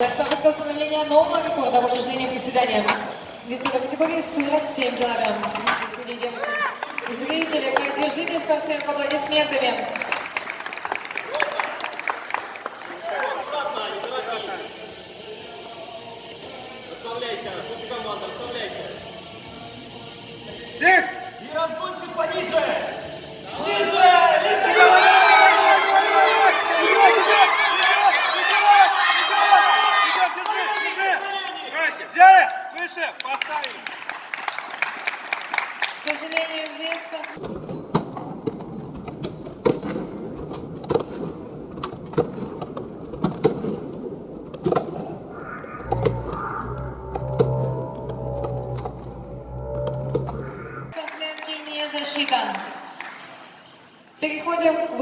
Попытка установления нового рекорда в упражнении приседания. Весовой категории 47 килограмм. Среди девушек. Зрители, поддержите спортсменку аплодисментами. Расслабляйся, команда, расслабляйся. Сесть! И разгончик пониже. Взяли! Выше! Поставили! К сожалению, вес... Спортсменки не засчитан. Переходим к